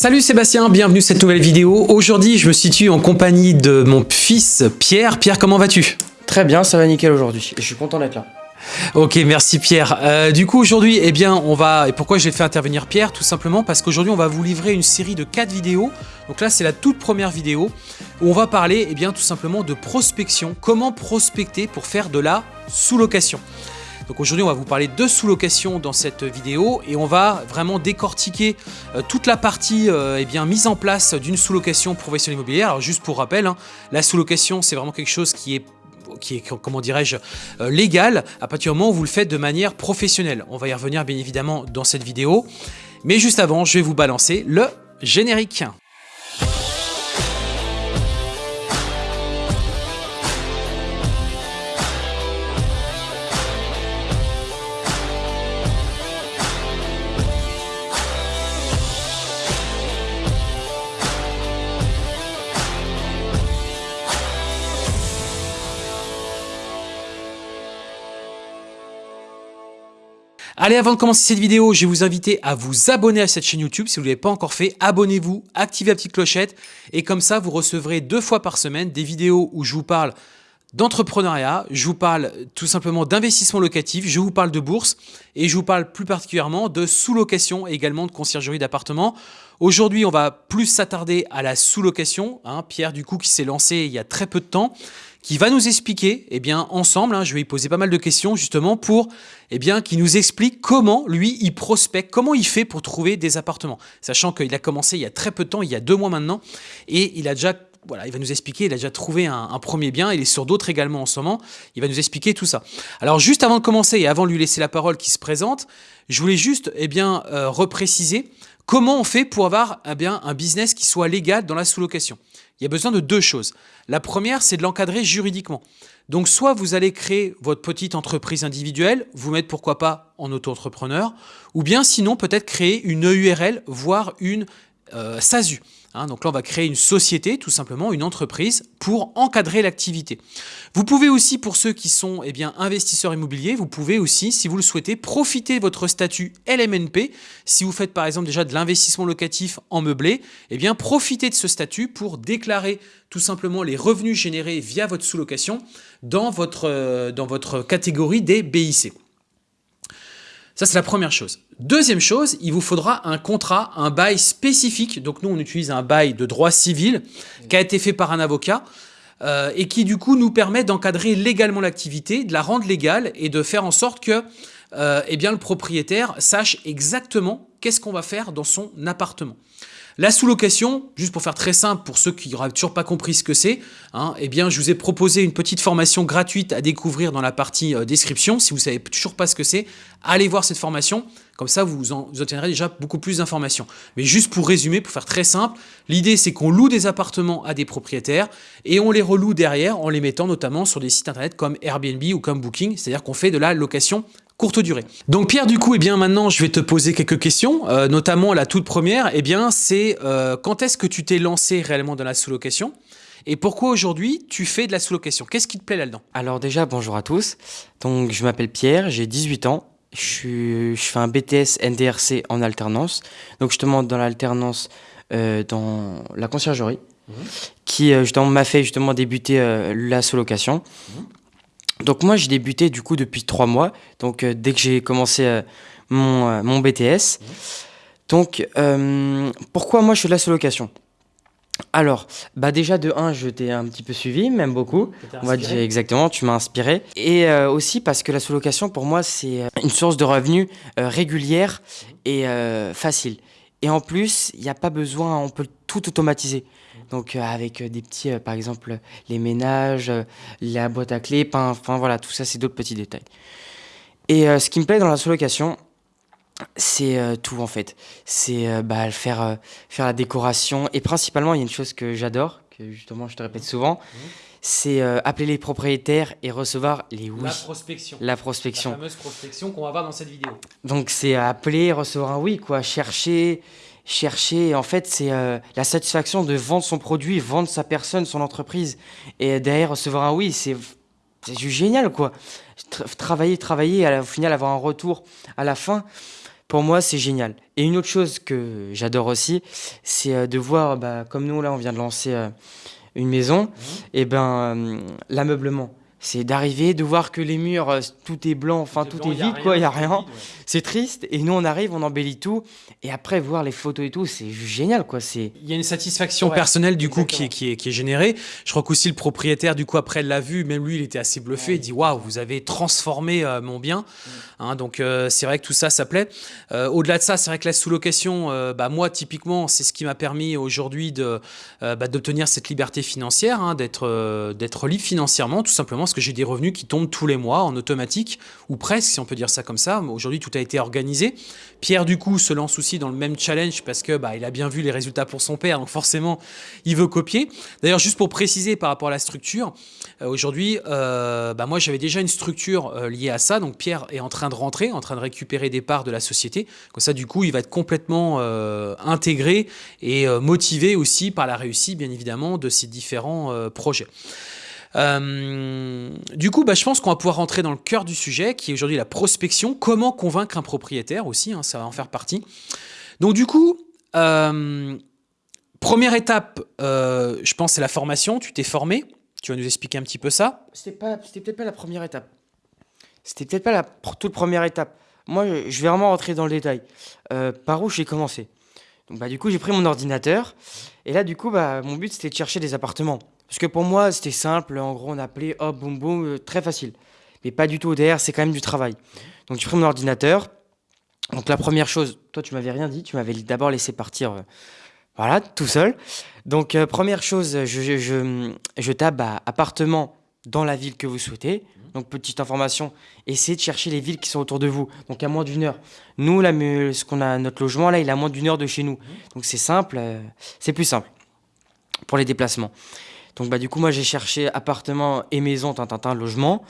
Salut Sébastien, bienvenue à cette nouvelle vidéo. Aujourd'hui, je me situe en compagnie de mon fils Pierre. Pierre, comment vas-tu? Très bien, ça va nickel aujourd'hui. Et je suis content d'être là. Ok, merci Pierre. Euh, du coup, aujourd'hui, eh bien, on va... Et pourquoi j'ai fait intervenir Pierre? Tout simplement parce qu'aujourd'hui, on va vous livrer une série de 4 vidéos. Donc là, c'est la toute première vidéo où on va parler, eh bien, tout simplement de prospection. Comment prospecter pour faire de la sous-location? Donc aujourd'hui, on va vous parler de sous-location dans cette vidéo et on va vraiment décortiquer euh, toute la partie euh, eh bien, mise en place d'une sous-location professionnelle immobilière. Alors juste pour rappel, hein, la sous-location, c'est vraiment quelque chose qui est qui est, comment dirais-je, euh, légal à partir du moment où vous le faites de manière professionnelle. On va y revenir bien évidemment dans cette vidéo. Mais juste avant, je vais vous balancer le générique. Allez, avant de commencer cette vidéo, je vais vous inviter à vous abonner à cette chaîne YouTube. Si vous ne l'avez pas encore fait, abonnez-vous, activez la petite clochette et comme ça, vous recevrez deux fois par semaine des vidéos où je vous parle d'entrepreneuriat, je vous parle tout simplement d'investissement locatif, je vous parle de bourse et je vous parle plus particulièrement de sous-location et également de conciergerie d'appartements. Aujourd'hui, on va plus s'attarder à la sous-location. Hein. Pierre, du coup, qui s'est lancé il y a très peu de temps qui va nous expliquer, eh bien, ensemble, hein, je vais lui poser pas mal de questions justement pour, eh bien, qu'il nous explique comment lui, il prospecte, comment il fait pour trouver des appartements. Sachant qu'il a commencé il y a très peu de temps, il y a deux mois maintenant, et il a déjà voilà, il va nous expliquer, il a déjà trouvé un, premier bien, il est sur d'autres également en ce moment, il va nous expliquer tout ça. Alors juste avant de commencer et avant de lui laisser la parole qui se présente, je voulais juste eh bien, euh, repréciser comment on fait pour avoir eh bien, un business qui soit légal dans la sous-location il y a besoin de deux choses. La première, c'est de l'encadrer juridiquement. Donc soit vous allez créer votre petite entreprise individuelle, vous mettre pourquoi pas en auto-entrepreneur, ou bien sinon peut-être créer une EURL, voire une euh, SASU. Hein, donc là, on va créer une société, tout simplement, une entreprise, pour encadrer l'activité. Vous pouvez aussi, pour ceux qui sont eh investisseurs immobiliers, vous pouvez aussi, si vous le souhaitez, profiter de votre statut LMNP. Si vous faites par exemple déjà de l'investissement locatif en meublé, eh profitez de ce statut pour déclarer tout simplement les revenus générés via votre sous-location dans votre, euh, dans votre catégorie des BIC. Ça, c'est la première chose. Deuxième chose, il vous faudra un contrat, un bail spécifique. Donc nous, on utilise un bail de droit civil qui a été fait par un avocat euh, et qui du coup nous permet d'encadrer légalement l'activité, de la rendre légale et de faire en sorte que euh, eh bien, le propriétaire sache exactement qu'est-ce qu'on va faire dans son appartement. La sous-location, juste pour faire très simple, pour ceux qui n'auraient toujours pas compris ce que c'est, hein, eh je vous ai proposé une petite formation gratuite à découvrir dans la partie euh, description. Si vous ne savez toujours pas ce que c'est, allez voir cette formation. Comme ça, vous, vous obtiendrez déjà beaucoup plus d'informations. Mais juste pour résumer, pour faire très simple, l'idée c'est qu'on loue des appartements à des propriétaires et on les reloue derrière en les mettant notamment sur des sites internet comme Airbnb ou comme Booking, c'est-à-dire qu'on fait de la location courte durée. Donc Pierre, du coup, eh bien maintenant, je vais te poser quelques questions, euh, notamment la toute première, eh bien, c'est euh, quand est-ce que tu t'es lancé réellement dans la sous-location et pourquoi aujourd'hui tu fais de la sous-location? Qu'est-ce qui te plaît là-dedans? Alors déjà, bonjour à tous. Donc je m'appelle Pierre, j'ai 18 ans. Je, je, fais un BTS NDRC en alternance. Donc justement dans l'alternance euh, dans la conciergerie, mmh. qui justement m'a fait justement débuter la sous-location. Mmh. Donc moi, j'ai débuté du coup depuis trois mois, donc euh, dès que j'ai commencé euh, mon, euh, mon, BTS. Donc, pourquoi moi je fais de la sous-location? Alors, bah déjà de 1, je t'ai un petit peu suivi, même beaucoup. On va dire exactement, tu m'as inspiré. Et aussi parce que la sous-location, pour moi, c'est une source de revenus régulière et facile. Et en plus, il n'y a pas besoin, on peut tout automatiser. Donc euh, avec euh, des petits, euh, par exemple, les ménages, la boîte à clés, enfin voilà, tout ça c'est d'autres petits détails. Et ce qui me plaît dans la sous-location, c'est tout en fait. C'est bah, faire, faire la décoration. Et principalement, il y a une chose que j'adore, que justement je te répète souvent, mmh. c'est appeler les propriétaires et recevoir les oui. La prospection. La prospection. La fameuse prospection qu'on va voir dans cette vidéo. Donc c'est appeler, recevoir un oui, quoi. Chercher, chercher. En fait, c'est euh, la satisfaction de vendre son produit, vendre sa personne, son entreprise. Et derrière, recevoir un oui, c'est juste génial, quoi. travailler, travailler, et au final, avoir un retour à la fin. pour moi, c'est génial. Et une autre chose que j'adore aussi, c'est euh, de voir, bah, comme nous, là, on vient de lancer euh, une maison, mmh. et ben l'ameublement c'est d'arriver, de voir que les murs, euh, tout est blanc, enfin tout est vide, quoi, il n'y a rien. C'est triste. Et nous, on arrive, on embellit tout. Et après, voir les photos et tout, c'est génial, quoi. Il y a une satisfaction personnelle, du coup, qui est, qui, est, qui est, générée. Je crois qu'aussi le propriétaire, du coup, après l'a vu, même lui, il était assez bluffé. Il dit Waouh, vous avez transformé euh, mon bien. Hein, donc, euh, c'est vrai que tout ça, ça plaît. Au-delà de ça, c'est vrai que la sous-location, bah, moi, typiquement, c'est ce qui m'a permis aujourd'hui bah, d'obtenir bah, cette liberté financière, hein, d'être libre financièrement, tout simplement parce que j'ai des revenus qui tombent tous les mois en automatique, ou presque, si on peut dire ça comme ça. Aujourd'hui, tout a été organisé. Pierre, du coup, se lance aussi dans le même challenge parce que bah, il a bien vu les résultats pour son père, donc forcément, il veut copier. D'ailleurs, juste pour préciser par rapport à la structure, euh, aujourd'hui, euh, bah, moi, j'avais déjà une structure euh, liée à ça. Donc, Pierre est en train de rentrer, en train de récupérer des parts de la société. Comme ça, du coup, il va être complètement intégré et motivé aussi par la réussite, bien évidemment, de ces différents projets. Euh, du coup, bah, je pense qu'on va pouvoir rentrer dans le cœur du sujet, qui est aujourd'hui la prospection. Comment convaincre un propriétaire aussi, hein, ça va en faire partie. Donc du coup, euh, première étape, euh, je pense, c'est la formation. Tu t'es formé. Tu vas nous expliquer un petit peu ça. C'était peut-être pas la première étape. C'était peut-être pas la toute première étape. Moi, je vais vraiment rentrer dans le détail. par où j'ai commencé? Donc, bah, du coup, j'ai pris mon ordinateur. Et là, du coup, bah, mon but, c'était de chercher des appartements. Parce que pour moi, c'était simple. En gros, on appelait hop, boum, boum, euh, très facile. Mais pas du tout. Derrière, c'est quand même du travail. Donc, j'ai pris mon ordinateur. Donc, la première chose, toi, tu m'avais rien dit. Tu m'avais d'abord laissé partir, euh, voilà, tout seul. Donc, euh, première chose, je, je, je, tape appartement dans la ville que vous souhaitez. Donc, petite information, essayez de chercher les villes qui sont autour de vous. Donc, à moins d'une heure. Nous, là, ce qu'on a, notre logement, là, il est à moins d'une heure de chez nous. Donc, c'est simple, c'est plus simple pour les déplacements. Donc bah, du coup, moi j'ai cherché appartement et maison, tintin, logement.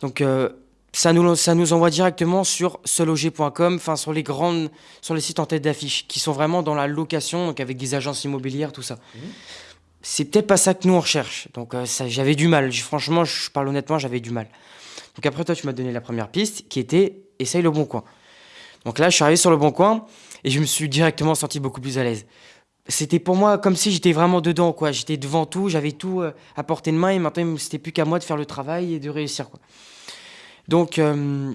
Donc euh, ça, nous, ça nous envoie directement sur seloger.com, enfin sur les grandes, sur les sites en tête d'affiche, qui sont vraiment dans la location, donc avec des agences immobilières, tout ça. Mmh. C'est peut-être pas ça que nous on recherche. Donc euh, j'avais du mal. Franchement, je parle honnêtement, j'avais du mal. Donc après toi, tu m'as donné la première piste, qui était essaye le bon coin. Donc là, je suis arrivé sur le bon coin et je me suis directement senti beaucoup plus à l'aise c'était pour moi comme si j'étais vraiment dedans, quoi. J'étais devant tout, j'avais tout euh, à portée de main et maintenant c'était plus qu'à moi de faire le travail et de réussir, quoi. Donc euh,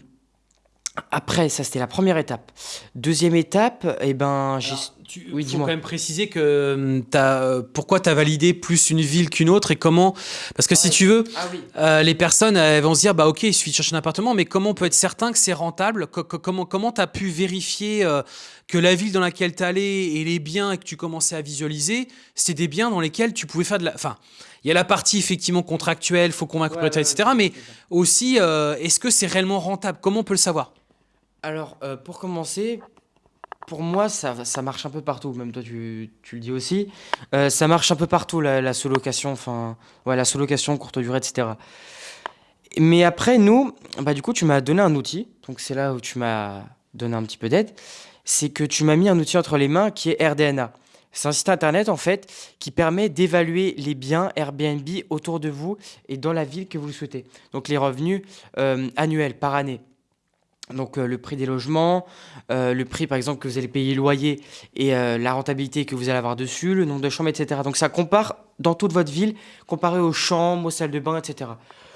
après, ça c'était la première étape. Deuxième étape, eh ben, j'ai. Il oui, faut quand même préciser que hum, as, pourquoi tu as validé plus une ville qu'une autre et comment. Parce que si tu veux, ah euh, les personnes elles vont se dire bah ok, il suffit de chercher un appartement, mais comment on peut être certain que c'est rentable? Comment comment tu as pu vérifier euh, que la ville dans laquelle tu allé et les biens que tu commençais à visualiser, c'était des biens dans lesquels tu pouvais faire de la. Enfin, il y a la partie effectivement contractuelle, faut convaincre ouais, etc. Mais aussi, euh, est-ce que c'est réellement rentable? Comment on peut le savoir? Alors, euh, pour commencer, pour moi, ça, ça, marche un peu partout. Même toi, tu, tu le dis aussi. Euh, ça marche un peu partout, la, la sous-location, enfin, ouais, la sous-location, courte durée, etc. Mais après, nous, bah, du coup, tu m'as donné un outil. Donc, c'est là où tu m'as donné un petit peu d'aide. C'est que tu m'as mis un outil entre les mains qui est RDNA. C'est un site internet, en fait, qui permet d'évaluer les biens Airbnb autour de vous et dans la ville que vous souhaitez. Donc, les revenus euh, annuels par année. Donc euh, le prix des logements, euh, le prix par exemple que vous allez payer loyer et euh, la rentabilité que vous allez avoir dessus, le nombre de chambres, etc. Donc ça compare dans toute votre ville, comparé aux chambres, aux salles de bain, etc.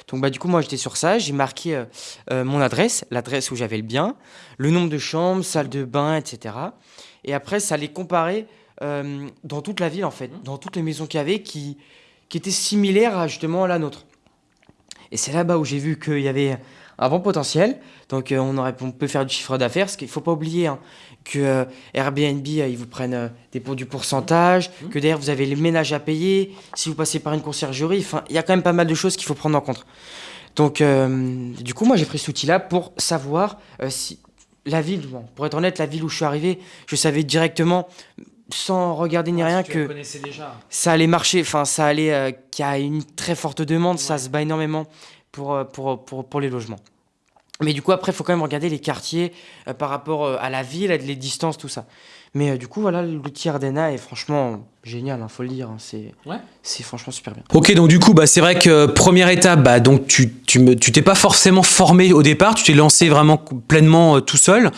Donc bah, du coup moi j'étais sur ça, j'ai marqué mon adresse, l'adresse où j'avais le bien, le nombre de chambres, salles de bain, etc. Et après ça allait comparer dans toute la ville en fait, dans toutes les maisons qu'il y avait qui, qui étaient similaires à justement la nôtre. Et c'est là-bas où j'ai vu qu'il y avait un bon potentiel. Donc euh, on, aurait, on peut faire du chiffre d'affaires. Ce qu'il ne faut pas oublier hein, que euh, Airbnb, euh, ils vous prennent des, du pourcentage, mmh. que derrière vous avez les ménages à payer, si vous passez par une conciergerie. Enfin, il y a quand même pas mal de choses qu'il faut prendre en compte. Donc du coup, moi j'ai pris cet outil-là pour savoir si la ville, pour être honnête, la ville où je suis arrivé, je savais directement sans regarder ni ah, rien que ça allait marcher, enfin ça allait, qu'il y a une très forte demande, ça se bat énormément pour, pour, pour, pour les logements. Mais du coup, après, il faut quand même regarder les quartiers euh, par rapport euh, à la ville, les distances, tout ça. Mais euh, du coup, voilà, l'outil Ardena est franchement génial, il faut le dire. hein, C'est Ouais. franchement super bien. Ok, donc du coup, bah, c'est vrai que euh, première étape, bah, donc tu tu me- tu t'es pas forcément formé au départ, tu t'es lancé vraiment pleinement euh, tout seul.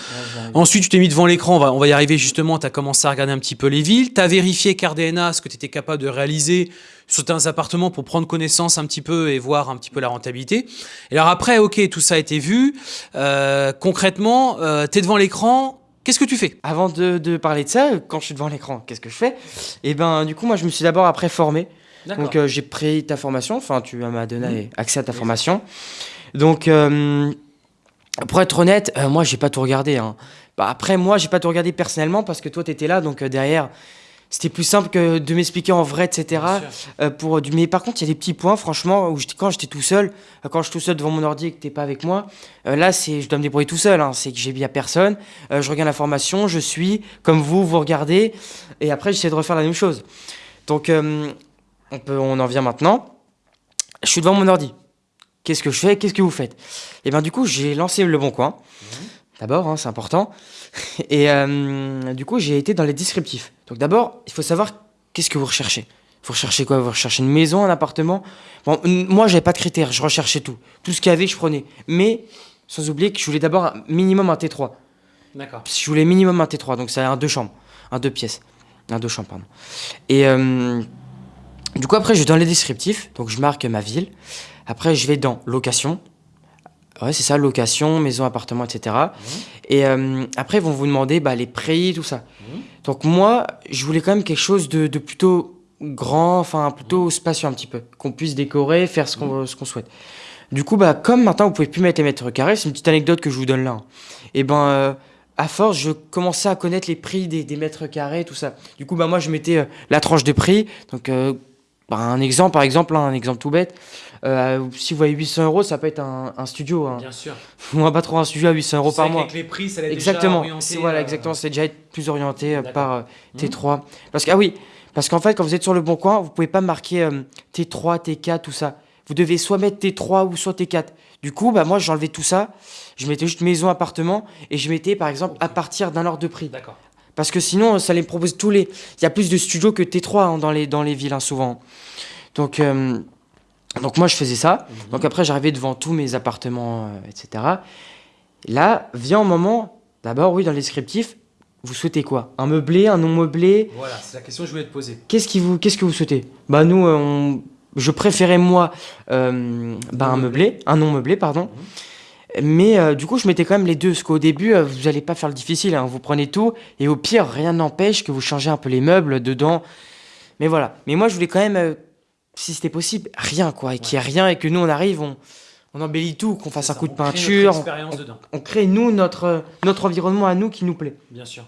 Ensuite, tu t'es mis devant l'écran, on va, on va y arriver justement, tu as commencé à regarder un petit peu les villes, tu as vérifié qu'Ardena, ce que tu étais capable de réaliser certains appartements pour prendre connaissance un petit peu et voir un petit peu la rentabilité. Et alors après, ok, tout ça a été vu. Euh, concrètement, tu es devant l'écran, qu'est-ce que tu fais? Avant de, de parler de ça, quand je suis devant l'écran, qu'est-ce que je fais? Et ben, du coup, moi, je me suis d'abord après formé. Donc, euh, j'ai pris ta formation. Enfin, tu m'as donné accès à ta formation. Donc, euh, pour être honnête, euh, moi, j'ai pas tout regardé. hein. Bah, après, moi, j'ai pas tout regardé personnellement parce que toi, t'étais là. Donc, euh, derrière, c'était plus simple que de m'expliquer en vrai, etc. Bien. Euh, pour du... Mais par contre, il y a des petits points, franchement, où quand j'étais tout seul, euh, quand je suis tout seul devant mon ordi et que t'es pas avec moi, euh, là, c'est, je dois me débrouiller tout seul. hein. C'est que j'ai bien personne. Euh, je regarde l'information, je suis comme vous, vous regardez, et après, j'essaie de refaire la même chose. Donc, euh, on, peut, on en vient maintenant. Je suis devant mon ordi. Qu'est-ce que je fais? Qu'est-ce que vous faites? Et ben du coup, j'ai lancé le bon coin. D'abord, hein, c'est important. Et euh, du coup, j'ai été dans les descriptifs. Donc d'abord, il faut savoir qu'est-ce que vous recherchez. Vous recherchez quoi? Vous recherchez une maison, un appartement? Bon, moi, j'avais pas de critères, je recherchais tout. Tout ce qu'il y avait, je prenais. Mais sans oublier que je voulais d'abord un minimum un T3. D'accord. Je voulais minimum un T3, donc c'est un deux chambres, un deux pièces, un deux chambres, pardon. Et euh, du coup, après, je vais dans les descriptifs, donc je marque ma ville. Après, je vais dans location. Ouais, c'est ça, location, maison, appartement, etc. Et euh, après, ils vont vous demander bah, les prix, tout ça. Mhm. Donc moi, je voulais quand même quelque chose de, de plutôt grand, enfin plutôt spacieux un petit peu, qu'on puisse décorer, faire ce qu'on souhaite. Du coup, bah, comme maintenant vous pouvez plus mettre les mètres carrés, c'est une petite anecdote que je vous donne là. hein. Et ben, euh, à force, je commençais à connaître les prix des, des mètres carrés, tout ça. Du coup, bah, moi, je mettais euh, la tranche de prix. Donc, bah, un exemple, par exemple, hein, un exemple tout bête. Euh, si vous voyez 800 euros, ça peut être un, un studio. Hein. Bien sûr. On va pas trop un studio à 800 euros par mois. Avec les prix, ça allait Exactement. déjà orienter, C'est voilà, euh, exactement. C'est déjà être plus orienté euh, par Mhm. T3. Parce que ah oui, parce qu'en fait, quand vous êtes sur le bon coin, vous pouvez pas marquer euh, T3, T4, tout ça. Vous devez soit mettre T3 ou soit T4. Du coup, bah moi, j'enlevais tout ça. Je mettais juste maison, appartement, et je mettais par exemple à partir d'un ordre de prix. D'accord. Parce que sinon, ça les propose tous les. Il y a plus de studios que T3 hein, dans les dans les villes hein, souvent. Donc euh, donc moi, je faisais ça. Mhm. Donc après, j'arrivais devant tous mes appartements, euh, etc. Là, vient un moment, d'abord, oui, dans les descriptifs, vous souhaitez quoi? Un meublé, un non meublé Voilà, c'est la question que je voulais te poser. Qu'est-ce qui vous, qu'est-ce que vous souhaitez? Bah nous, euh, on- je préférais moi euh, bah, un meublé, un non meublé, pardon. Mais euh, du coup, je mettais quand même les deux, parce qu'au début, vous n'allez pas faire le difficile, hein, vous prenez tout, et au pire, rien n'empêche que vous changez un peu les meubles dedans. Mais voilà. Mais moi, je voulais quand même, si c'était possible, rien, quoi, et qu'il n'y ait rien, et que nous, on arrive, on, on embellit tout, qu'on fasse un coup de crée peinture, on, crée, nous, notre, euh, notre environnement à nous qui nous plaît. bien sûr.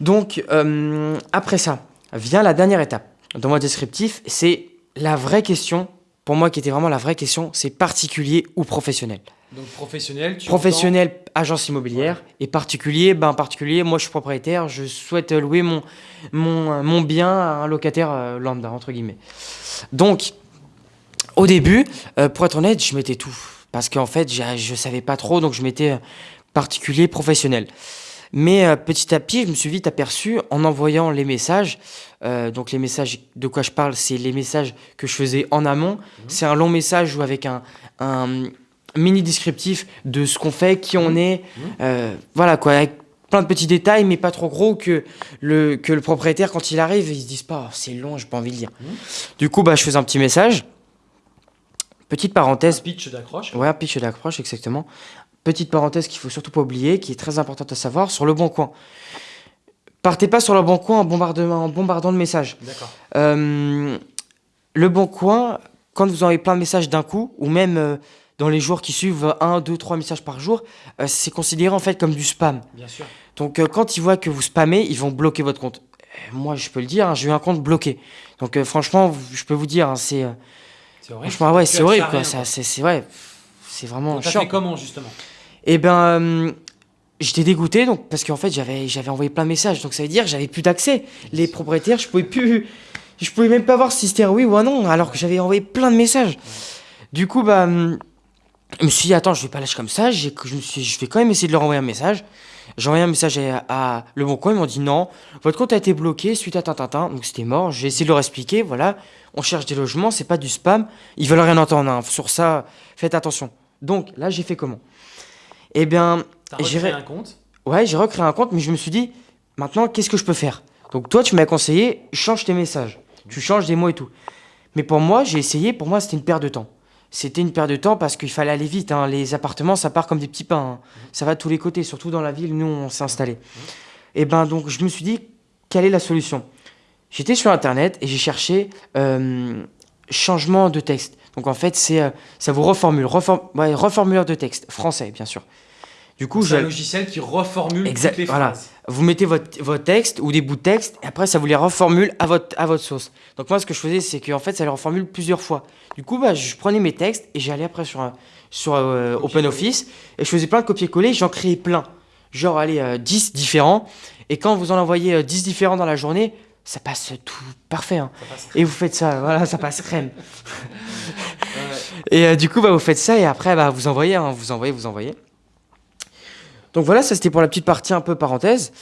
Donc, euh, après ça, vient la dernière étape. Dans mon descriptif, c'est la vraie question, pour moi qui était vraiment la vraie question, c'est particulier ou professionnel. Donc professionnel, tu Professionnel, agence immobilière, et particulier, ben particulier, moi je suis propriétaire, je souhaite louer mon, mon, mon bien à un locataire euh, lambda, entre guillemets. Donc, au début, euh, pour être honnête, je mettais tout. Parce qu'en fait, je savais pas trop, donc je mettais euh, particulier, professionnel. Mais euh, petit à petit, je me suis vite aperçu en envoyant les messages. euh, donc les messages de quoi je parle, c'est les messages que je faisais en amont. C'est un long message ou avec un, un mini descriptif de ce qu'on fait, qui on est. euh, voilà quoi, avec plein de petits détails, mais pas trop gros que le, que le propriétaire, quand il arrive, il se dise pas, Oh, c'est long, j'ai pas envie de lire. Mhm. Du coup, bah, je faisais un petit message. Petite parenthèse, pitch d'accroche. Ouais, un pitch d'accroche, exactement. Petite parenthèse qu'il faut surtout pas oublier, qui est très importante à savoir, sur le bon coin. Partez pas sur le bon coin en, bombardement, en bombardant de messages. D'accord. Euh, le bon coin, quand vous envoyez plein de messages d'un coup, ou même euh, dans les jours qui suivent, un, deux, trois messages par jour, euh, c'est considéré en fait comme du spam. Bien sûr. Donc euh, quand ils voient que vous spammez, ils vont bloquer votre compte. Euh, Moi, je peux le dire, hein, j'ai eu un compte bloqué. Donc euh, franchement, je peux vous dire, hein, c'est C'est horrible. franchement ouais, c'est horrible quoi. c'est ouais, c'est vraiment t'as fait comment justement? Et ben, j'étais dégoûté donc parce qu'en fait j'avais j'avais envoyé plein de messages donc ça veut dire que j'avais plus d'accès. Les propriétaires, je pouvais plus, je pouvais même pas voir si c'était oui ou un non alors que j'avais envoyé plein de messages. Du coup bah, hum, Je me suis dit, attends, je vais pas lâcher comme ça. Je, me suis, je vais quand même essayer de leur envoyer un message. J'ai envoyé un message à, à Le Bon Coin. Ils m'ont dit non, votre compte a été bloqué suite à Tintintin. Donc c'était mort. J'ai essayé de leur expliquer. Voilà, on cherche des logements, c'est pas du spam. Ils veulent rien entendre. hein. Sur ça, faites attention. Donc là, j'ai fait comment? Eh bien, J'ai recréé ré- un compte? Ouais, j'ai recréé un compte, mais je me suis dit, maintenant, qu'est-ce que je peux faire? Donc toi, tu m'as conseillé, change tes messages. Tu changes des mots et tout. Mais pour moi, j'ai essayé, pour moi, c'était une perte de temps. C'était une perte de temps parce qu'il fallait aller vite. hein. Les appartements, ça part comme des petits pains. hein. Ça va de tous les côtés, surtout dans la ville, nous, on s'est installé. Et ben donc, je me suis dit, quelle est la solution? J'étais sur Internet et j'ai cherché euh, changement de texte. Donc en fait, c'est euh, ça vous reformule, reform- ouais, reformuleur de texte, français, bien sûr. Du coup, C'est un logiciel qui reformule Exact, toutes les voilà. phrases. vous mettez votre, votre texte ou des bouts de texte et après ça vous les reformule à votre, à votre sauce. Donc moi ce que je faisais c'est qu'en fait ça les reformule plusieurs fois. Du coup bah, je prenais mes textes et j'allais après sur, un- sur euh. OpenOffice et je faisais plein de copier-coller, j'en créais plein. Genre allez euh, 10 différents et quand vous en envoyez euh, 10 différents dans la journée, ça passe tout parfait. hein. Passe. Et vous faites ça, voilà, ça passe crème. Ouais. Et euh, du coup, bah, vous faites ça et après, bah, vous envoyez, hein, vous envoyez, vous envoyez. Donc voilà, ça c'était pour la petite partie un peu parenthèse.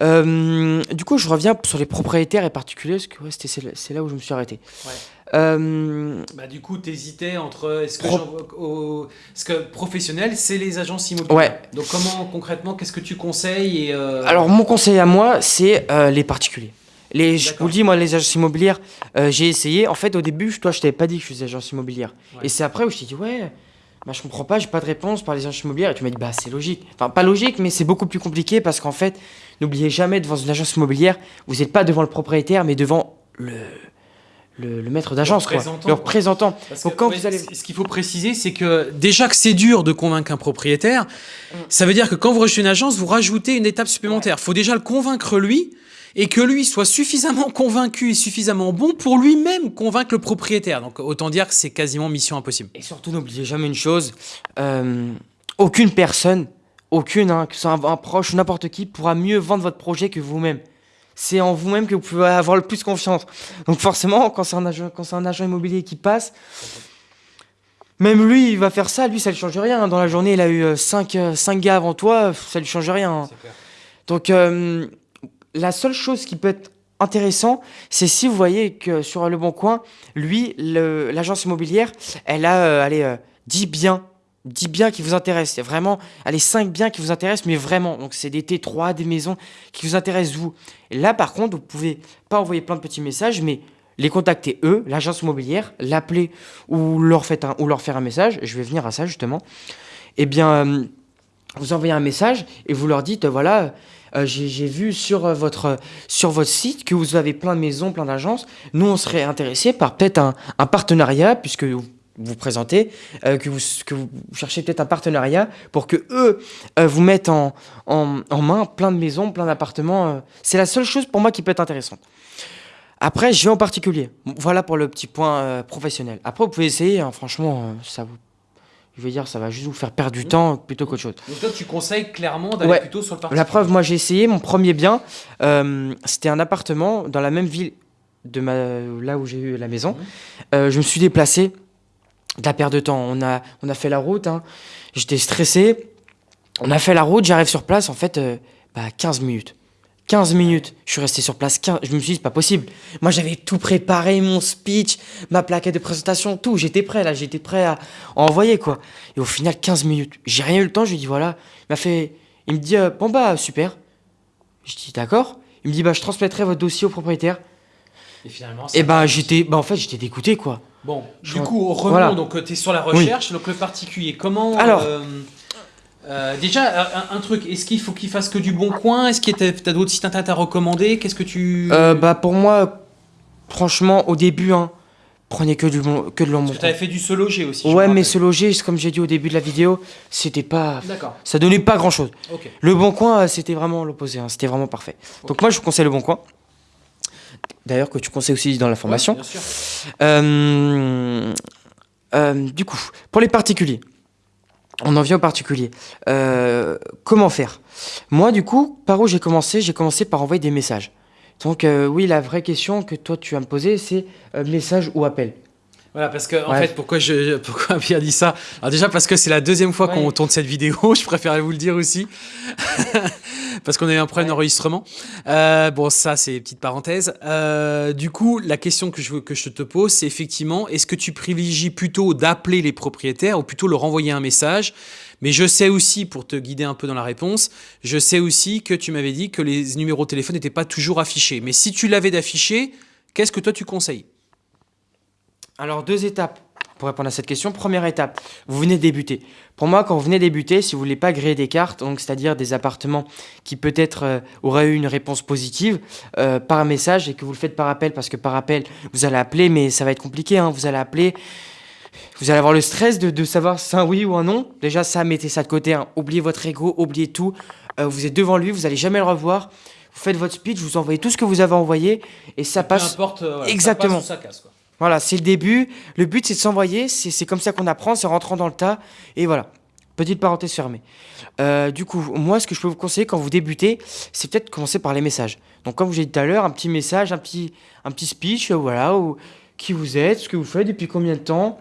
Euh, du coup, je reviens sur les propriétaires et particuliers, parce que ouais, c'était- c'est là- où je me suis arrêté. Ouais. Euh, Bah, du coup, t'hésitais entre est-ce que, Pro- professionnel, c'est les agences immobilières? Ouais. Donc comment concrètement, qu'est-ce que tu conseilles et euh, alors, mon conseil à moi, c'est les particuliers. Les, je vous le dis, moi, les agences immobilières, j'ai essayé. En fait, au début, toi, je t'avais pas dit que je faisais agence immobilière. Ouais. Et c'est après où je t'ai dit, ouais, bah, je comprends pas, j'ai pas de réponse par les agences immobilières. Et tu m'as dit, bah, c'est logique. Enfin, pas logique, mais c'est beaucoup plus compliqué parce qu'en fait, n'oubliez jamais, devant une agence immobilière, vous n'êtes pas devant le propriétaire, mais devant le, le, le maître d'agence, quoi. représentant, Le quoi. représentant. Parce Donc, que, quand ouais, vous allez- Ce qu'il faut préciser, c'est que déjà que c'est dur de convaincre un propriétaire, ça veut dire que quand vous rejetez une agence, vous rajoutez une étape supplémentaire. Il faut déjà le convaincre lui et que lui soit suffisamment convaincu et suffisamment bon pour lui-même convaincre le propriétaire. Donc autant dire que c'est quasiment mission impossible. Et surtout, n'oubliez jamais une chose euh, aucune personne, aucune, hein, que ce soit un, un proche ou n'importe qui, pourra mieux vendre votre projet que vous-même. C'est en vous-même que vous pouvez avoir le plus confiance. Donc, forcément, quand c'est un agent, quand c'est un agent immobilier qui passe, même lui, il va faire ça. Lui, ça ne change rien. Dans la journée, il a eu 5 gars avant toi, ça ne lui change rien. hein. Donc, euh, la seule chose qui peut être intéressant, c'est si vous voyez que sur Le Bon Coin, lui, l'agence immobilière, elle a euh, allez, euh, 10 biens. 10 biens qui vous intéressent. Vraiment, allez, 5 biens qui vous intéressent, mais vraiment. Donc, c'est des T3, des maisons qui vous intéressent, vous. Et là, par contre, vous pouvez pas envoyer plein de petits messages, mais les contacter eux, l'agence immobilière, l'appeler ou leur, ou leur faire un message. Je vais venir à ça, justement. Eh bien, euh, vous envoyez un message et vous leur dites, euh, voilà, euh, j'ai vu sur, euh, votre, sur votre site que vous avez plein de maisons, plein d'agences. Nous, on serait intéressés par peut-être un, partenariat, puisque vous vous présentez, euh, que, vous, que vous cherchez peut-être un partenariat pour que eux vous mettent en, en, en main plein de maisons, plein d'appartements. C'est la seule chose pour moi qui peut être intéressante. Après, je vais en particulier. Voilà pour le petit point professionnel. Après, vous pouvez essayer, hein, franchement, ça vous... Je veux dire, ça va juste vous faire perdre du temps plutôt qu'autre chose. Donc toi, tu conseilles clairement d'aller Ouais. plutôt sur le parti. La preuve, moi j'ai essayé mon premier bien. euh, C'était un appartement dans la même ville de ma, là où j'ai eu la maison. Mhm. Euh, je me suis déplacé. De la perte de temps. On a, on a fait la route. hein. J'étais stressé. On a fait la route. J'arrive sur place. En fait, euh, bah, 15 minutes. 15 minutes. Je suis resté sur place. 15... Je me suis dit, c'est pas possible. Moi, j'avais tout préparé, mon speech, ma plaquette de présentation, tout. J'étais prêt, là. J'étais prêt à à envoyer, quoi. Et au final, 15 minutes. J'ai rien eu le temps. Je lui dit, voilà. Il m'a fait. Il me dit, euh, bon, bah, super. Je dis, d'accord. Il me dit, bah, je transmettrai votre dossier au propriétaire. Et finalement, Et va. bah, j'étais. Bah, en fait, j'étais dégoûté, quoi. Bon, du coup, revenons. Voilà. Donc, tu es sur la recherche. Donc, le particulier, comment. Alors. euh, euh, déjà, un, un truc, est-ce qu'il faut qu'il fasse que du bon coin? Est-ce que tu as, d'autres sites internet à recommander? Qu'est-ce que tu. Euh, bah, pour moi, franchement, au début, hein, prenez que, du bon, que de Parce l'ombre. que tu avais fait du se loger aussi. Ouais, mais se loger, comme j'ai dit au début de la vidéo, c'était pas. D'accord, Ça donnait pas grand chose. ok. Le bon coin, euh, c'était vraiment l'opposé. hein, C'était vraiment parfait. Donc, moi, je vous conseille le bon coin. D'ailleurs, que tu conseilles aussi dans la formation. Ouais, bien sûr. Euh, euh, du coup, pour les particuliers, on en vient aux particuliers. Euh, comment faire? Moi, du coup, par où j'ai commencé? J'ai commencé par envoyer des messages. Donc, euh, oui, la vraie question que toi, tu vas me poser, c'est euh, message ou appel. Voilà, parce que, en Ouais. fait, pourquoi, je, pourquoi Pierre dit ça? Alors, déjà, parce que c'est la deuxième fois qu'on tourne cette vidéo, je préfère vous le dire aussi. parce qu'on a eu un problème Ouais. d'enregistrement. Euh, bon, ça, c'est petite parenthèse. Euh, du coup, la question que je, veux, que je te pose, c'est effectivement, est-ce que tu privilégies plutôt d'appeler les propriétaires ou plutôt leur envoyer un message? Mais je sais aussi, pour te guider un peu dans la réponse, je sais aussi que tu m'avais dit que les numéros de téléphone n'étaient pas toujours affichés. Mais si tu l'avais d'afficher, qu'est-ce que toi tu conseilles? Alors, deux étapes pour répondre à cette question. Première étape, vous venez de débuter. Pour moi, quand vous venez débuter, si vous voulez pas griller des cartes, donc c'est-à-dire des appartements qui peut-être euh, auraient eu une réponse positive euh, par message et que vous le faites par appel, parce que par appel, vous allez appeler, mais ça va être compliqué. hein, vous allez appeler, vous allez avoir le stress de, de savoir si c'est un oui ou un non. Déjà, ça, mettez ça de côté. hein. Oubliez votre ego, oubliez tout. Euh, vous êtes devant lui, vous allez jamais le revoir. Vous faites votre speech, vous envoyez tout ce que vous avez envoyé et ça passe. importe, Exactement. ça casse quoi. Voilà, c'est le début. Le but, c'est de s'envoyer. C'est comme ça qu'on apprend, c'est en rentrant dans le tas. Et voilà. Petite parenthèse fermée. Euh, du coup, moi, ce que je peux vous conseiller quand vous débutez, c'est peut-être commencer par les messages. Donc, comme je dit tout à l'heure, un petit message, un petit, un petit speech, euh, voilà, qui vous êtes, ce que vous faites, depuis combien de temps,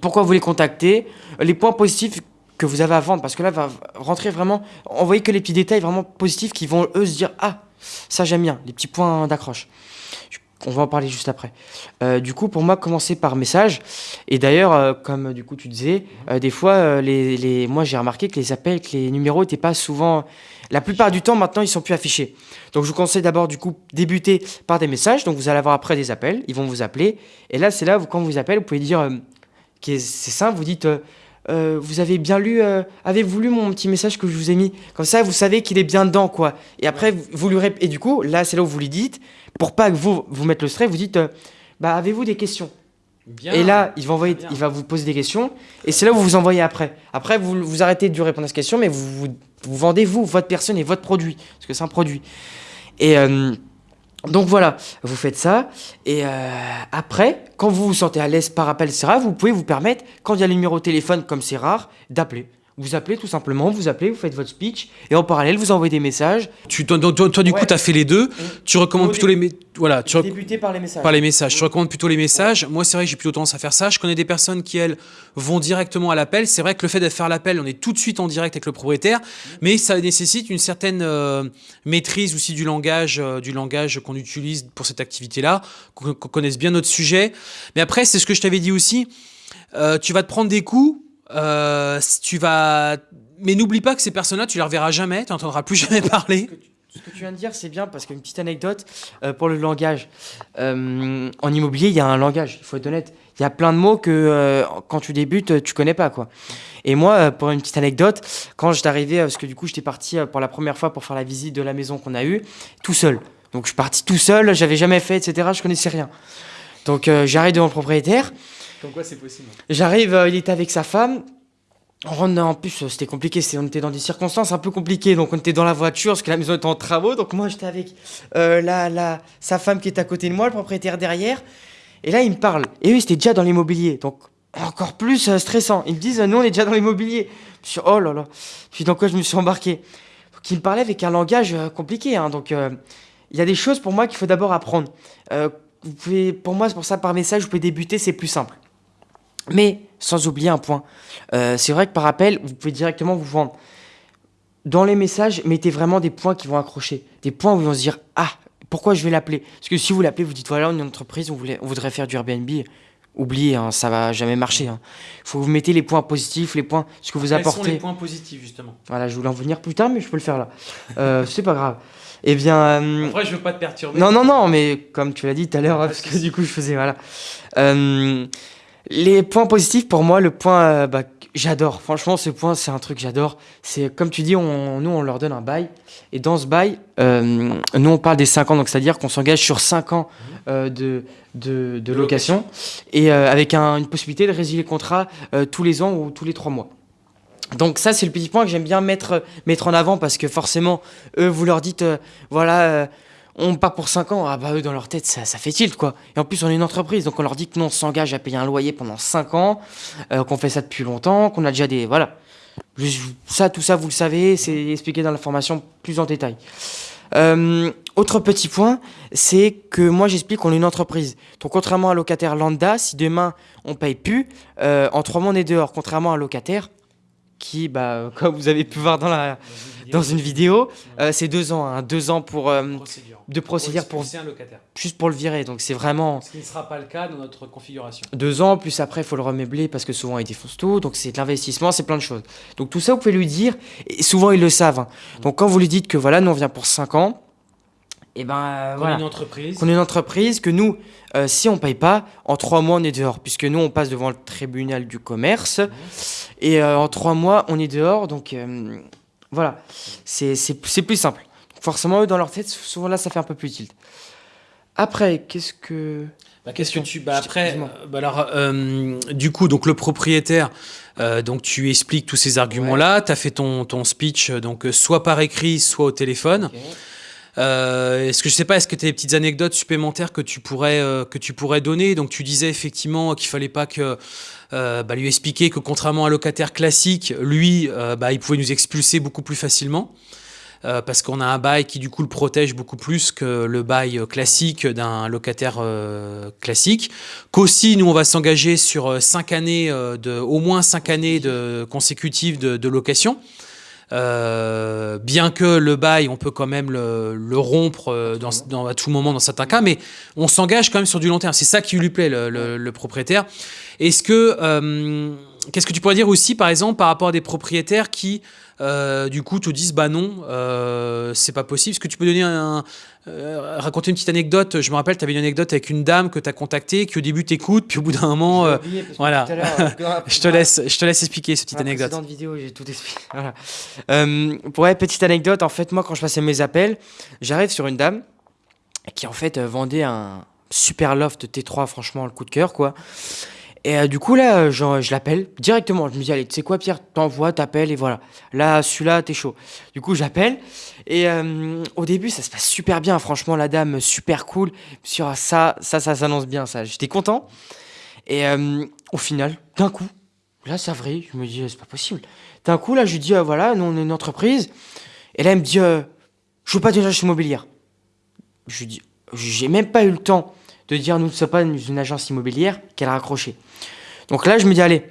pourquoi vous les contactez, les points positifs que vous avez à vendre, parce que là, va rentrer vraiment, envoyer que les petits détails vraiment positifs qui vont, eux, se dire, ah, ça j'aime bien, les petits points d'accroche. On va en parler juste après. Euh, du coup, pour moi, commencer par message. Et d'ailleurs, euh, comme du coup tu disais, euh, des fois, les, les- moi j'ai remarqué que les appels, que les numéros n'étaient pas souvent. La plupart du temps, maintenant, ils sont plus affichés. Donc, je vous conseille d'abord, du coup, débuter par des messages. Donc, vous allez avoir après des appels. Ils vont vous appeler. Et là, c'est là, où, quand vous appelez, vous pouvez dire. c'est simple, vous dites. vous avez bien lu, avez-vous lu mon petit message que je vous ai mis? Comme ça, vous savez qu'il est bien dedans, quoi. Et après, vous, lui rép- Et du coup, là, c'est là où vous lui dites, pour pas que vous vous mettre le stress, vous dites, euh, bah, avez-vous des questions? Bien. et là, il va, envoyer, Très bien. il va vous poser des questions. Et c'est là où vous vous envoyez après. Après, vous, vous arrêtez de lui répondre à ces questions, mais vous, vous, vous vendez, vous, votre personne et votre produit. Parce que c'est un produit. Et euh, donc voilà, vous faites ça. Et euh, après, quand vous vous sentez à l'aise par appel, etc., vous pouvez vous permettre, quand il y a le numéro de téléphone, comme c'est rare, d'appeler. Vous appelez tout simplement, vous appelez, vous faites votre speech. Et en parallèle, vous envoyez des messages. Tu, toi, toi- toi, du coup, tu as fait les deux. Tu recommandes plutôt les, voilà, tu par les messages. par les messages. Je recommande plutôt les messages. Moi, c'est vrai que j'ai plutôt tendance à faire ça. Je connais des personnes qui, elles, vont directement à l'appel. C'est vrai que le fait de faire l'appel, on est tout de suite en direct avec le propriétaire, mais ça nécessite une certaine euh, maîtrise aussi du langage, euh, du langage qu'on utilise pour cette activité-là, qu'on qu'on connaisse bien notre sujet. Mais après, c'est ce que je t'avais dit aussi. Euh, tu vas te prendre des coups. Euh, tu vas, mais n'oublie pas que ces personnes-là, tu les reverras jamais. Tu n'entendras plus jamais parler. Ce que tu- viens de dire, c'est bien parce qu'une petite anecdote euh, pour le langage. Euh, en immobilier, il y a un langage, il faut être honnête. Il y a plein de mots que euh, quand tu débutes, tu connais pas. quoi. Et moi, pour une petite anecdote, quand j'étais arrivé, parce que du coup, j'étais parti pour la première fois pour faire la visite de la maison qu'on a eue, tout seul. Donc, je suis parti tout seul, j'avais jamais fait, etc. Je connaissais rien. Donc, j'arrive devant le propriétaire. Comme quoi, c'est possible. J'arrive, euh, il était avec sa femme. En plus, euh, c'était compliqué. On était dans des circonstances un peu compliquées. Donc, on était dans la voiture parce que la maison était en travaux. Donc, moi, j'étais avec euh, la, la, sa femme qui est à côté de moi, le propriétaire derrière. Et là, il me parle. Et eux, ils étaient déjà dans l'immobilier. Donc, encore plus stressant. Ils me disent, nous, on est déjà dans l'immobilier. Je suis, oh là là. Puis, dans quoi je me suis embarqué Donc, il me parlait avec un langage compliqué. hein. Donc, il y a des choses pour moi qu'il faut d'abord apprendre. Pour moi, c'est pour ça, par message, vous pouvez débuter, c'est plus simple. Mais sans oublier un point. Euh, c'est vrai que par appel, vous pouvez directement vous vendre. Dans les messages, mettez vraiment des points qui vont accrocher. Des points où ils vont se dire Ah, pourquoi je vais l'appeler? Parce que si vous l'appelez, vous dites Voilà, on est une entreprise, on, voulait, on voudrait faire du Airbnb. Oubliez, hein, ça va jamais marcher. Il faut que vous mettez les points positifs, les points, ce que vous Quels sont apportez. les points positifs, justement? Voilà, je voulais en venir plus tard, mais je peux le faire là. Euh, c'est pas grave. Eh bien. euh, Après, je veux pas te perturber. non, non, non, mais comme tu l'as dit tout à l'heure, hein, parce que du coup, je faisais, voilà. Euh, les points positifs, pour moi, le point, euh, bah, que j'adore. Franchement, ce point, c'est un truc que j'adore. C'est, comme tu dis, on, nous, on leur donne un bail. Et dans ce bail, euh, nous, on parle des 5 ans. Donc, c'est-à-dire qu'on s'engage sur 5 ans euh, de, de, de location. Et euh, avec un- une possibilité de résilier le contrat tous les ans ou tous les 3 mois. Donc ça, c'est le petit point que j'aime bien mettre, mettre en avant parce que forcément, eux, vous leur dites, euh, voilà, euh, on part pour 5 ans. Ah bah eux, dans leur tête, ça, fait tilt, quoi. Et en plus, on est une entreprise, donc on leur dit que nous, on s'engage à payer un loyer pendant 5 ans, euh, qu'on fait ça depuis longtemps, qu'on a déjà des... Voilà. Ça, tout ça, vous le savez, c'est expliqué dans la formation plus en détail. Euh, autre petit point, c'est que moi j'explique qu'on est une entreprise. Donc contrairement à locataire lambda, si demain on paye plus, euh, en trois mois on est dehors. Contrairement à locataire qui, bah, comme vous avez pu voir dans, la, dans une vidéo, euh, c'est deux ans. Hein. deux ans pour, euh, de procédure pour, un locataire. juste pour le virer. Donc c'est vraiment... Ce qui ne sera pas le cas dans notre configuration. Deux ans, plus après il faut le remeubler parce que souvent il défonce tout. Donc c'est de l'investissement, c'est plein de choses. Donc tout ça vous pouvez lui dire, et souvent ils le savent. Hein. Donc quand vous lui dites que voilà, nous on vient pour cinq ans, et eh ben euh, voilà. une entreprise. Qu'on est une entreprise, que nous, euh, si on paye pas, en trois mois on est dehors, puisque nous on passe devant le tribunal du commerce, et euh, en trois mois on est dehors, donc voilà, c'est plus simple. Forcément, eux, dans leur tête, souvent là, ça fait un peu plus tilt. Après, qu'est-ce que... Bah, qu'est-ce que tu... Bah, après, bah, alors, du coup, donc le propriétaire, donc tu expliques tous ces arguments-là, tu as fait ton, ton speech, donc soit par écrit, soit au téléphone. Euh, est-ce que je sais pas, est-ce que tu as des petites anecdotes supplémentaires que tu pourrais, euh, que tu pourrais donner? Donc tu disais effectivement qu'il fallait pas que euh, bah, lui expliquer que contrairement à un locataire classique, lui, bah, il pouvait nous expulser beaucoup plus facilement. parce qu'on a un bail qui du coup le protège beaucoup plus que le bail classique d'un locataire classique. Qu'aussi, nous, on va s'engager sur années, de, au moins cinq années de, consécutives de location. Euh, bien que le bail, on peut quand même le, rompre euh, dans, à tout moment dans certains cas, mais on s'engage quand même sur du long terme. C'est ça qui lui plaît, le, propriétaire. Est-ce que, euh, qu'est-ce que tu pourrais dire aussi, par exemple, par rapport à des propriétaires qui euh, du coup, te disent bah non, euh, c'est pas possible. Est-ce que tu peux donner un, euh, raconter une petite anecdote? Je me rappelle, tu avais une anecdote avec une dame que tu as contactée, qui au début t'écoute, puis au bout d'un moment, voilà. je te laisse, je te laisse expliquer cette petite anecdote. Dans vidéo, j'ai tout expliqué. pour être petite anecdote, en fait, moi, quand je passais mes appels, j'arrive sur une dame qui en fait vendait un super loft T3, franchement, le coup de cœur, quoi. Et euh, du coup, là, euh, je l'appelle directement. Je me dis, allez, tu sais quoi, Pierre, t'envoies, t'appelles, et voilà. Là, celui-là, t'es chaud. Du coup, j'appelle. Et euh, au début, ça se passe super bien. Franchement, la dame, super cool. Sur ça, ça, ça s'annonce bien, ça. J'étais content. Et au final, d'un coup, là, c'est vrai, je me dis, c'est pas possible. D'un coup, là, je lui dis, voilà, nous, on est une entreprise. Et là, elle me dit, je veux pas d'une agence immobilière. Je lui dis, j'ai même pas eu le temps de dire nous ne sommes pas une, agence immobilière qu'elle a raccroché. Donc là, je me dis, allez,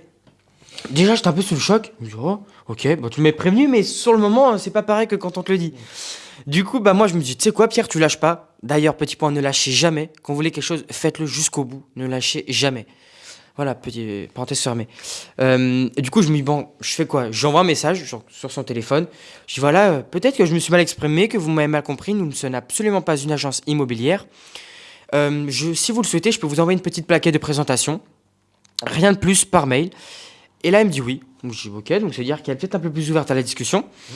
déjà, j'étais un peu sous le choc. Je me dis, oh, ok, bon, tu m'as prévenu, mais sur le moment, c'est pas pareil que quand on te le dit. Du coup, bah, moi, je me dis, tu sais quoi, Pierre, tu lâches pas. D'ailleurs, petit point, ne lâchez jamais. Quand vous voulez quelque chose, faites-le jusqu'au bout. Ne lâchez jamais. Voilà, petit parenthèse fermée. Euh, du coup, je me dis, bon, je fais quoi? J'envoie un message sur, son téléphone. Je dis, voilà, euh, peut-être que je me suis mal exprimé, que vous m'avez mal compris. Nous ne sommes absolument pas une agence immobilière. Euh, je, si vous le souhaitez, je peux vous envoyer une petite plaquette de présentation. Rien de plus par mail. Et là, elle me dit oui. Donc je dis ok, donc ça veut dire qu'elle est peut-être un peu plus ouverte à la discussion. Mmh.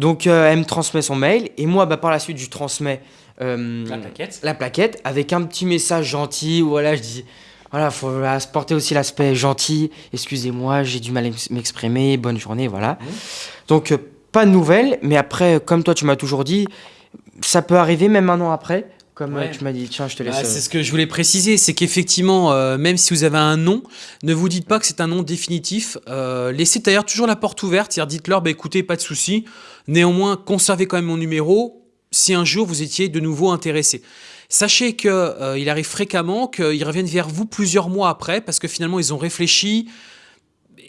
Donc euh, elle me transmet son mail. Et moi, bah, par la suite, je transmets euh, la, plaquette. la plaquette avec un petit message gentil. Voilà, je dis voilà, faut porter aussi l'aspect gentil. Excusez-moi, j'ai du mal à m'exprimer. Bonne journée, voilà. Mmh. Donc pas de nouvelles, mais après, comme toi, tu m'as toujours dit, ça peut arriver même un an après comme euh, tu m'as dit, tiens, je te laisse. Bah, c'est ce que je voulais préciser, c'est qu'effectivement, euh, même si vous avez un nom, ne vous dites pas que c'est un nom définitif. Euh, laissez d'ailleurs toujours la porte ouverte, c'est-à-dire dites-leur, bah, écoutez, pas de souci. Néanmoins, conservez quand même mon numéro si un jour vous étiez de nouveau intéressé. Sachez qu'il il arrive fréquemment qu'ils reviennent vers vous plusieurs mois après, parce que finalement, ils ont réfléchi,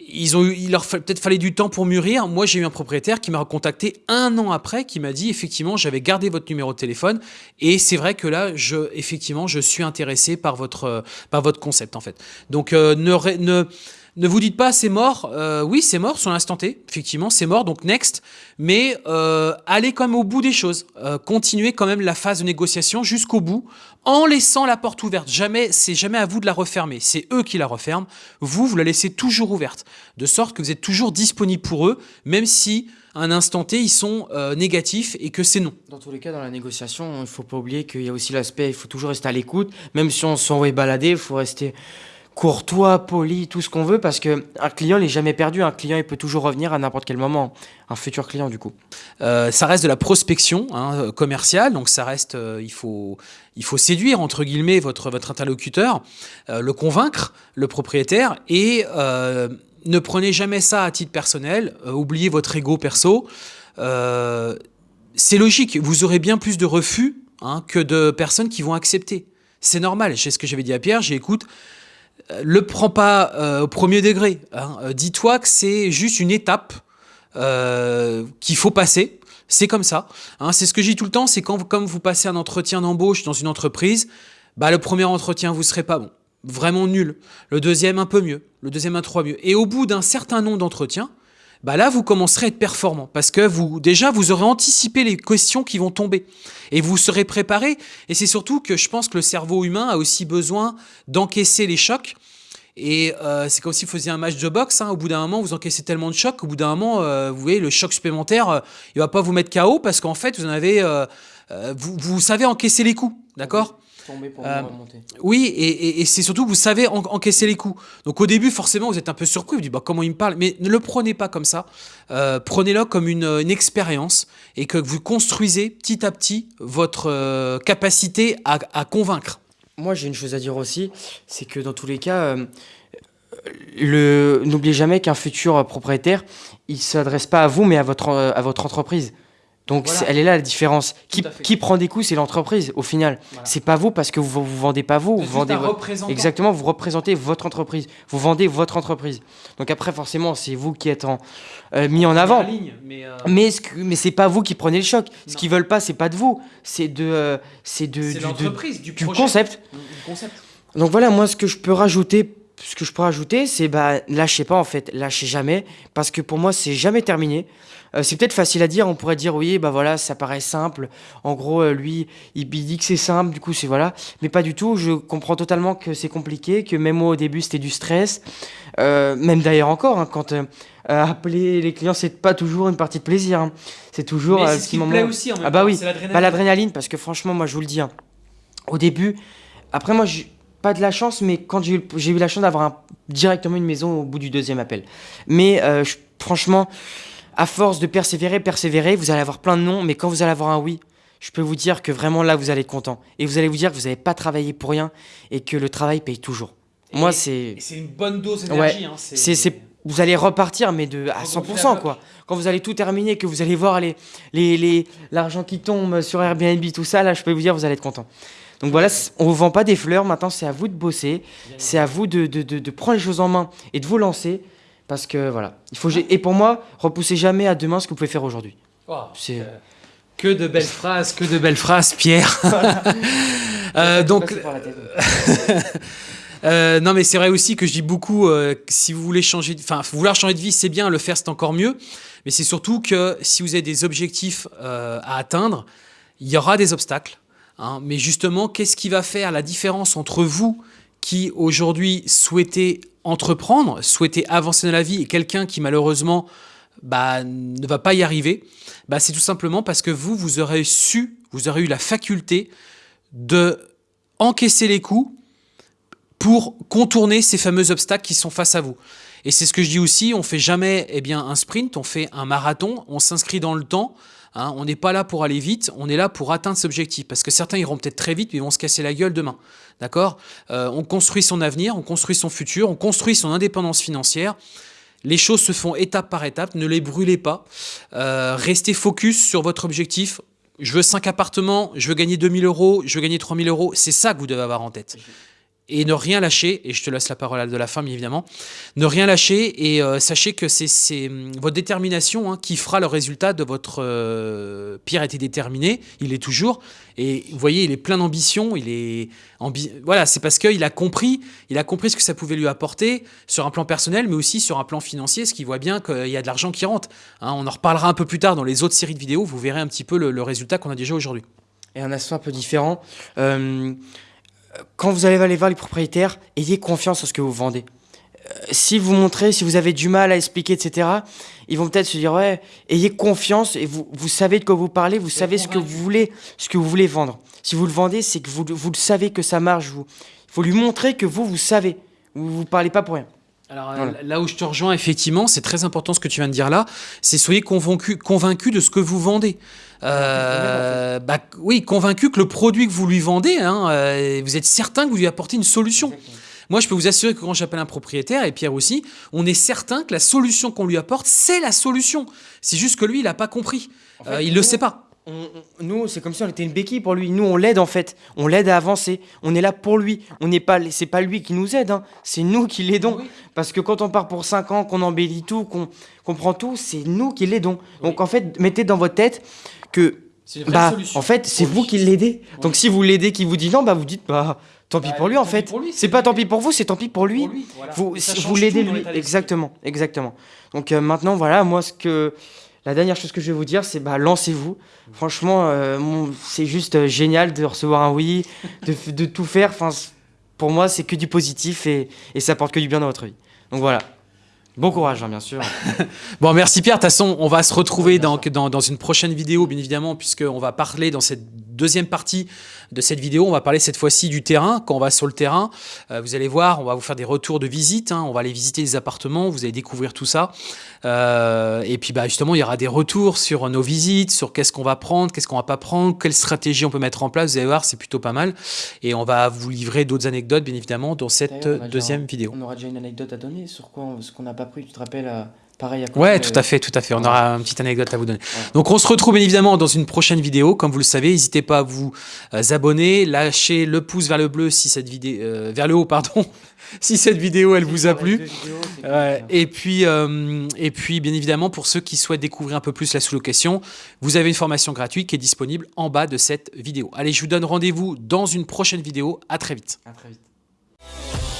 ils ont eu, il leur peut-être fallait du temps pour mûrir. Moi, j'ai eu un propriétaire qui m'a recontacté un an après, qui m'a dit effectivement, j'avais gardé votre numéro de téléphone et c'est vrai que là, je, effectivement, je suis intéressé par votre, par votre concept en fait. Donc, euh, ne ne vous dites pas c'est mort. Euh, oui, c'est mort sur l'instant T. Effectivement, c'est mort. Donc next. Mais euh, allez quand même au bout des choses. Euh, continuez quand même la phase de négociation jusqu'au bout en laissant la porte ouverte. Jamais, c'est jamais à vous de la refermer. C'est eux qui la referment. Vous, vous la laissez toujours ouverte. De sorte que vous êtes toujours disponible pour eux, même si à un instant T, ils sont négatifs et que c'est non. Dans tous les cas, dans la négociation, il ne faut pas oublier qu'il y a aussi l'aspect, il faut toujours rester à l'écoute. Même si on s'envoie balader, il faut rester courtois, poli, tout ce qu'on veut, parce qu'un client n'est jamais perdu. Un client, il peut toujours revenir à n'importe quel moment. Un futur client, du coup. Euh, ça reste de la prospection hein, commerciale, donc ça reste, euh, il, faut, il faut séduire, entre guillemets, votre, votre interlocuteur, euh, le convaincre, le propriétaire, et ne prenez jamais ça à titre personnel, oubliez votre ego perso. c'est logique, vous aurez bien plus de refus hein, que de personnes qui vont accepter. C'est normal. C'est ce que j'avais dit à Pierre. J'ai écoute, euh, le prends pas euh, au premier degré. Hein. Euh, dis-toi que c'est juste une étape qu'il faut passer. C'est comme ça. Hein. C'est ce que je dis tout le temps. C'est quand, comme vous passez un entretien d'embauche dans une entreprise, bah, le premier entretien, vous serez pas bon. Vraiment nul. Le deuxième, un peu mieux. Le deuxième, un trois mieux. Et au bout d'un certain nombre d'entretiens, bah là, vous commencerez à être performant parce que vous, déjà, vous aurez anticipé les questions qui vont tomber et vous serez préparé. Et c'est surtout que je pense que le cerveau humain a aussi besoin d'encaisser les chocs. Et euh, c'est comme si vous faisiez un match de boxe. Hein. Au bout d'un moment, vous encaissez tellement de chocs. Au bout d'un moment, euh, vous voyez, le choc supplémentaire, euh, il va pas vous mettre KO parce qu'en fait, vous en avez, vous, vous savez encaisser les coups, d'accord? Euh, oui, et, c'est surtout que vous savez encaisser les coups. Donc au début, forcément, vous êtes un peu surpris, vous dites bah, comment il me parle, mais ne le prenez pas comme ça. Euh, prenez-le comme une, expérience et que vous construisez petit à petit votre euh, capacité à, convaincre. Moi, j'ai une chose à dire aussi, c'est que dans tous les cas, le... n'oubliez jamais qu'un futur propriétaire, il ne s'adresse pas à vous, mais à votre, à votre entreprise. Donc elle est là la différence. Qui, qui prend des coups, c'est l'entreprise au final. C'est pas vous parce que vous vous vendez pas vous, vous vendez exactement, vous représentez votre entreprise, vous vendez votre entreprise. Donc après forcément c'est vous qui êtes en, euh, mis en avant. mais euh, mais, mais c'est pas vous qui prenez le choc. Ce qu'ils veulent pas c'est pas de vous, c'est de euh, c'est de du, du, du concept. concept. Donc voilà moi ce que je peux rajouter ce que je peux rajouter, c'est bah lâchez pas en fait, lâchez jamais, parce que pour moi c'est jamais terminé. Euh, c'est peut-être facile à dire, on pourrait dire oui, bah voilà, ça paraît simple. En gros, euh, lui, il, dit que c'est simple, du coup c'est voilà, mais pas du tout. Je comprends totalement que c'est compliqué, que même moi au début c'était du stress, euh, même d'ailleurs encore hein, quand appeler les clients c'est pas toujours une partie de plaisir. Hein. C'est toujours mais ce qui me plaît aussi en même ah bah oui, bah, l'adrénaline, parce que franchement moi je vous le dis, hein, au début, après moi pas de la chance, mais quand j'ai eu, la chance d'avoir directement une maison au bout du deuxième appel. Mais franchement, à force de persévérer, persévérer, vous allez avoir plein de noms, mais quand vous allez avoir un oui, je peux vous dire que vraiment là, vous allez être content. Et vous allez vous dire que vous n'avez pas travaillé pour rien et que le travail paye toujours. Moi, c'est. C'est une bonne dose d'énergie. Hein, c'est vous allez repartir, mais de, à 100%, quoi. Quand vous allez tout terminer, que vous allez voir l'argent les, les, qui tombe sur Airbnb, tout ça, là, je peux vous dire, vous allez être content. Donc voilà, on ne vous vend pas des fleurs, maintenant c'est à vous de bosser, c'est à vous de, de, de, prendre les choses en main et de vous lancer. Parce que voilà, il faut et pour moi, repoussez jamais à demain ce que vous pouvez faire aujourd'hui. Oh, c'est euh, que de belles phrases, que de belles phrases, Pierre. euh, donc, euh, non, mais c'est vrai aussi que je dis beaucoup, si vous voulez changer, enfin, vouloir changer de vie, c'est bien, le faire, c'est encore mieux. Mais c'est surtout que si vous avez des objectifs à atteindre, il y aura des obstacles. Hein. mais justement, qu'est-ce qui va faire la différence entre vous qui aujourd'hui souhaitez entreprendre, souhaiter avancer dans la vie et quelqu'un qui malheureusement bah, ne va pas y arriver, bah, c'est tout simplement parce que vous, vous aurez su, vous aurez eu la faculté de encaisser les coups pour contourner ces fameux obstacles qui sont face à vous. Et c'est ce que je dis aussi, on fait jamais eh bien, un sprint, on fait un marathon, on s'inscrit dans le temps, Hein, on n'est pas là pour aller vite, on est là pour atteindre cet objectif. Parce que certains iront peut-être très vite, mais ils vont se casser la gueule demain. D'accord? Euh, On construit son avenir, on construit son futur, on construit son indépendance financière. Les choses se font étape par étape, ne les brûlez pas. Euh, restez focus sur votre objectif. Je veux 5 appartements, je veux gagner 2000 euros, je veux gagner 3000 euros. C'est ça que vous devez avoir en tête et ne rien lâcher, et je te laisse la parole de la fin, évidemment, ne rien lâcher et euh, sachez que c'est hum, votre détermination hein, qui fera le résultat de votre... Euh, Pierre était déterminé, il est toujours, et vous voyez, il est plein d'ambition, il est... voilà, c'est parce qu'il a compris, il a compris ce que ça pouvait lui apporter sur un plan personnel, mais aussi sur un plan financier, ce qui voit bien qu'il y a de l'argent qui rentre. Hein. on en reparlera un peu plus tard dans les autres séries de vidéos, vous verrez un petit peu le, résultat qu'on a déjà aujourd'hui. Et un aspect un peu différent, euh, quand vous allez aller voir les propriétaires, ayez confiance en ce que vous vendez. Euh, si vous montrez, si vous avez du mal à expliquer, etc., ils vont peut-être se dire ouais, ayez confiance et vous, vous savez de quoi vous parlez, vous savez ce que vous voulez, ce que vous voulez vendre. Si vous le vendez, c'est que vous, vous le savez que ça marche. Vous, il faut lui montrer que vous, vous savez. Vous vous parlez pas pour rien. Alors euh, là où je te rejoins, effectivement, c'est très important ce que tu viens de dire là, c'est soyez convaincu, convaincu de ce que vous vendez. Euh, bah, oui, convaincu que le produit que vous lui vendez, hein, euh, vous êtes certain que vous lui apportez une solution. Moi, je peux vous assurer que quand j'appelle un propriétaire, et Pierre aussi, on est certain que la solution qu'on lui apporte, c'est la solution. C'est juste que lui, il n'a pas compris. il ne le sait pas. On- on- nous, c'est comme si on était une béquille pour lui. Nous, on l'aide en fait. On l'aide à avancer. On est là pour lui. On n'est pas, c'est pas lui qui nous aide. hein. C'est nous qui l'aidons. Oui. Parce que quand on part pour 5 ans, qu'on embellit tout, qu'on qu'on prend tout, c'est nous qui l'aidons. Donc en fait, mettez dans votre tête que bah, solution en fait, c'est vous qui l'aidez. Donc si vous l'aidez, qui vous dit non, bah vous dites bah tant pis Bah, pour lui en fait. c'est pas tant pis pour vous, c'est tant pis pour lui. Pour lui, voilà. Vous, l'aidez lui. Exactement, exactement. Donc euh, maintenant, voilà, moi, ce que la dernière chose que je vais vous dire, c'est bah lancez-vous. Franchement, euh, c'est juste euh, génial de recevoir un oui, de, tout faire. Enfin, pour moi, c'est que du positif et, et ça apporte que du bien dans votre vie. Donc voilà. Bon courage, hein, bien sûr. Bon, merci Pierre. De toute façon, on va se retrouver Ouais, dans, dans, dans une prochaine vidéo, bien évidemment, puisqu'on va parler dans cette deuxième partie de cette vidéo. On va parler cette fois-ci du terrain. Quand on va sur le terrain, euh, vous allez voir, on va vous faire des retours de visite. hein. on va aller visiter les appartements. Vous allez découvrir tout ça. Euh, et puis, bah, justement, il y aura des retours sur nos visites, sur qu'est-ce qu'on va prendre, qu'est-ce qu'on va pas prendre, quelle stratégie on peut mettre en place. Vous allez voir, c'est plutôt pas mal. Et on va vous livrer d'autres anecdotes, bien évidemment, dans cette déjà deuxième vidéo. On aura déjà une anecdote à donner sur quoi on- ce qu'on n'a pas pris. Tu te rappelles, euh, pareil à côté, Ouais, tout à fait, tout à fait. On ouais. aura une petite anecdote à vous donner. Ouais. Donc, on se retrouve bien évidemment dans une prochaine vidéo. Comme vous le savez, n'hésitez pas à vous euh, abonner, lâcher le pouce vers le bleu si cette vidéo, euh, vers le haut, pardon, si cette vidéo elle vous a plu. vidéos, et puis, euh, et puis, bien évidemment, pour ceux qui souhaitent découvrir un peu plus la sous-location, vous avez une formation gratuite qui est disponible en bas de cette vidéo. Allez, je vous donne rendez-vous dans une prochaine vidéo. À très vite. À très vite.